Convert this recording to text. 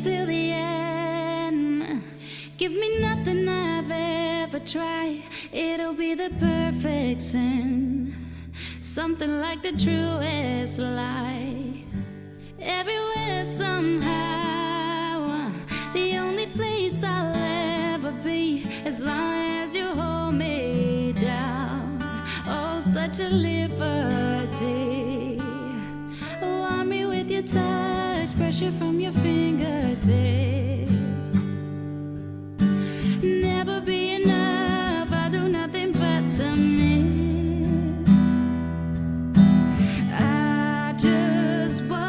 till the end. Give me nothing I've ever tried, it'll be the perfect sin. Something like the truest lie. Everywhere, somehow, the only place I'll ever be, as long as you hold me down. Oh, such a lover. pressure from your fingertips. Never be enough, I do nothing but submit. I just want.